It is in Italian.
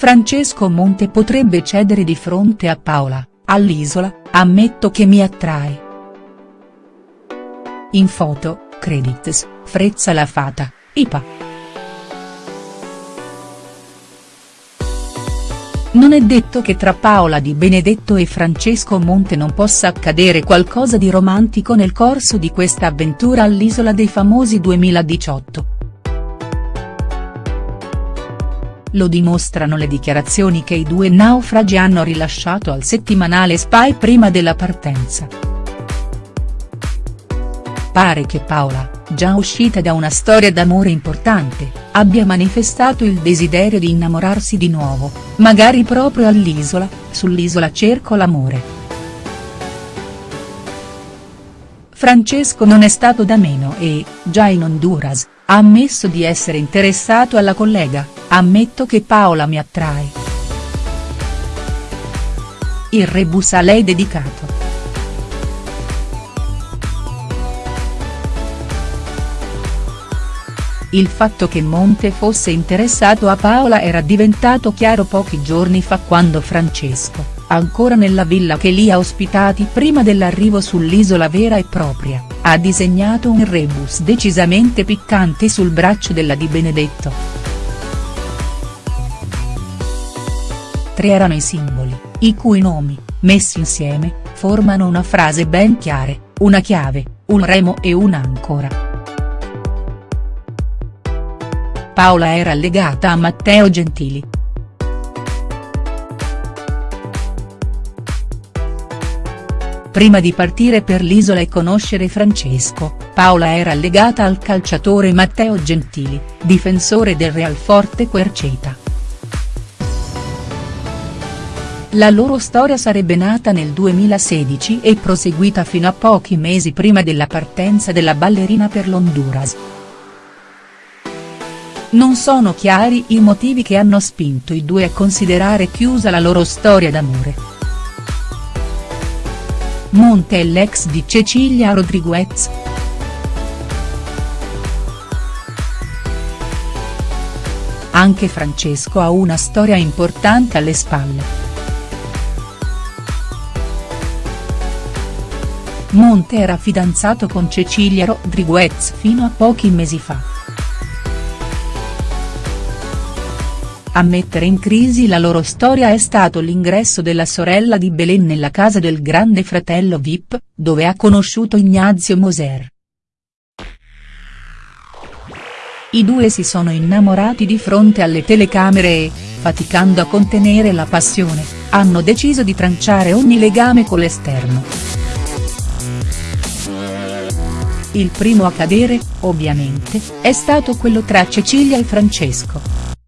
Francesco Monte potrebbe cedere di fronte a Paola, all'Isola, ammetto che mi attrae. In foto, credits, Frezza la Fata, IPA. Non è detto che tra Paola Di Benedetto e Francesco Monte non possa accadere qualcosa di romantico nel corso di questa avventura all'Isola dei Famosi 2018. Lo dimostrano le dichiarazioni che i due naufragi hanno rilasciato al settimanale Spy prima della partenza. Pare che Paola, già uscita da una storia d'amore importante, abbia manifestato il desiderio di innamorarsi di nuovo, magari proprio all'isola, sull'isola cerco l'amore. Francesco non è stato da meno e, già in Honduras, ha ammesso di essere interessato alla collega, ammetto che Paola mi attrae. Il rebus a lei dedicato. Il fatto che Monte fosse interessato a Paola era diventato chiaro pochi giorni fa quando Francesco, ancora nella villa che li ha ospitati prima dell'arrivo sull'isola vera e propria, ha disegnato un rebus decisamente piccante sul braccio della Di Benedetto. Tre erano i simboli, i cui nomi, messi insieme, formano una frase ben chiara, una chiave, un remo e un'ancora. Paola era legata a Matteo Gentili. Prima di partire per l'isola e conoscere Francesco, Paola era legata al calciatore Matteo Gentili, difensore del Real Forte Querceta. La loro storia sarebbe nata nel 2016 e proseguita fino a pochi mesi prima della partenza della ballerina per l'Honduras. Non sono chiari i motivi che hanno spinto i due a considerare chiusa la loro storia d'amore. Monte è l'ex di Cecilia Rodriguez. Anche Francesco ha una storia importante alle spalle. Monte era fidanzato con Cecilia Rodriguez fino a pochi mesi fa. A mettere in crisi la loro storia è stato l'ingresso della sorella di Belen nella casa del grande fratello Vip, dove ha conosciuto Ignazio Moser. I due si sono innamorati di fronte alle telecamere e, faticando a contenere la passione, hanno deciso di tranciare ogni legame con l'esterno. Il primo a cadere, ovviamente, è stato quello tra Cecilia e Francesco.